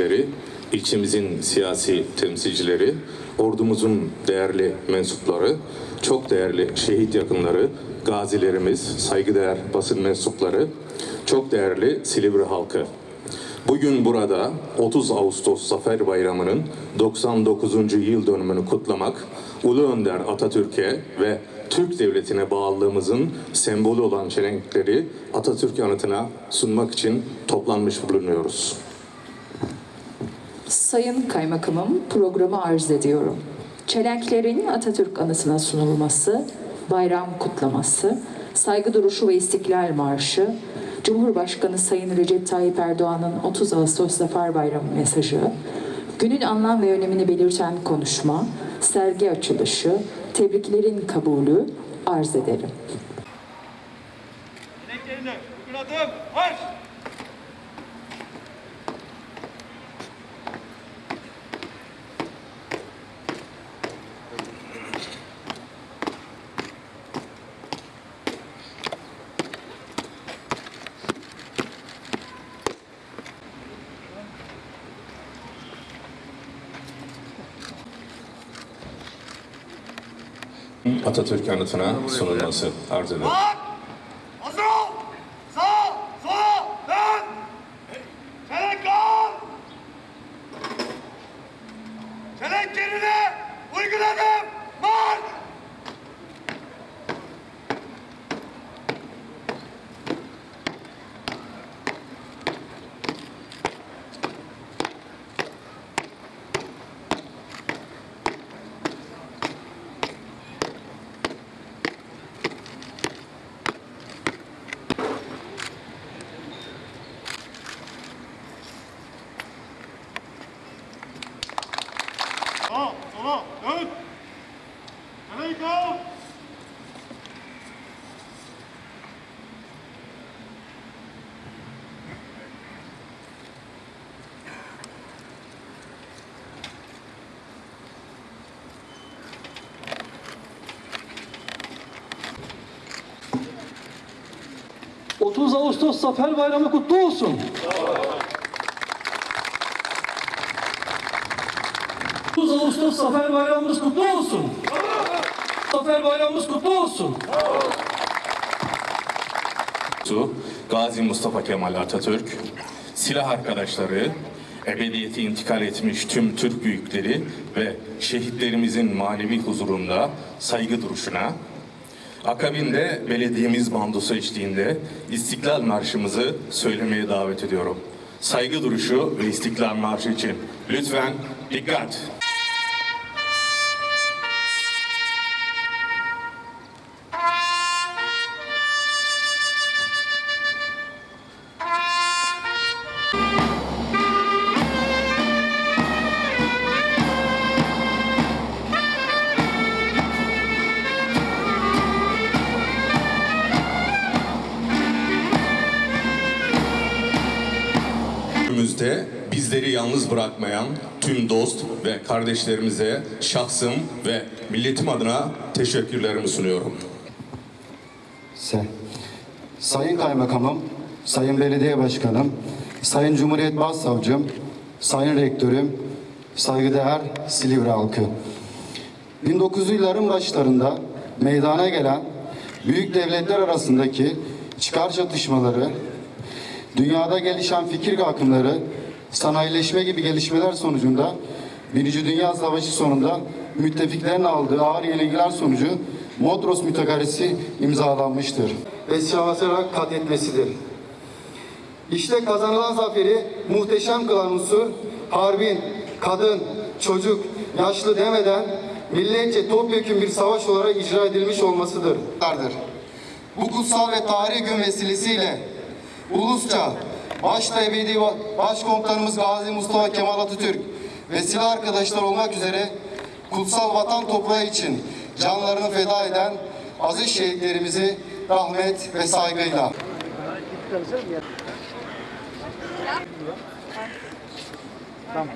temsilcileri, ilçemizin siyasi temsilcileri, ordumuzun değerli mensupları, çok değerli şehit yakınları, gazilerimiz, saygıdeğer basın mensupları, çok değerli Silivri halkı. Bugün burada 30 Ağustos Zafer Bayramı'nın 99. yıl dönümünü kutlamak, Ulu Önder Atatürk'e ve Türk Devleti'ne bağlılığımızın sembolü olan çelenkleri Atatürk anıtına sunmak için toplanmış bulunuyoruz. Sayın Kaymakamım, programı arz ediyorum. Çelenklerin Atatürk anısına sunulması, bayram kutlaması, saygı duruşu ve istiklal marşı, Cumhurbaşkanı Sayın Recep Tayyip Erdoğan'ın 30 Ağustos Zafer Bayramı mesajı, günün anlam ve önemini belirten konuşma, sergi açılışı, tebriklerin kabulü arz ederim. Renklerinde bugün adım marş. Atatürk anıtına sunulması arz ederim. Çelenk yerine! Uygun adım! Marş! Sağ! Sola! Dön! Al! Cık, 30 Ağustos Zafer Bayramı kutlu olsun. ...30 Ağustos Zafer Bayramımız kutlu olsun. Zafer Bayramımız kutlu olsun. Su, Gazi Mustafa Kemal Atatürk, silah arkadaşları, ebediyete intikal etmiş tüm Türk büyükleri ve şehitlerimizin manevi huzurunda saygı duruşuna, akabinde belediyemiz bandosu eşliğinde İstiklal Marşımızı söylemeye davet ediyorum. Saygı duruşu ve İstiklal Marşı için lütfen dikkat. Günümüzde bizleri yalnız bırakmayan tüm dost ve kardeşlerimize şahsım ve milletim adına teşekkürlerimi sunuyorum. Sayın Kaymakamım, Sayın Belediye Başkanım, Sayın Cumhuriyet Başsavcım, Sayın Rektörüm, saygıdeğer Silivri halkı. 1900'lü yılların başlarında meydana gelen büyük devletler arasındaki çıkar çatışmaları, dünyada gelişen fikir akımları, sanayileşme gibi gelişmeler sonucunda Birinci Dünya Savaşı sonunda müttefiklerin aldığı ağır yenilgiler sonucu Modros Mütekarresi imzalanmıştır. Ve savaşarak kat etmesidir. İşte kazanılan zaferi muhteşem kılan unsur harbin, kadın, çocuk, yaşlı demeden milletçe topyekun bir savaş olarak icra edilmiş olmasıdır. Bu kutsal ve tarihi gün vesilesiyle ulusça başta ebedi başkomutanımız Gazi Mustafa Kemal Atatürk ve silah arkadaşlar olmak üzere kutsal vatan toprağı için canlarını feda eden aziz şehitlerimizi rahmet ve saygıyla 来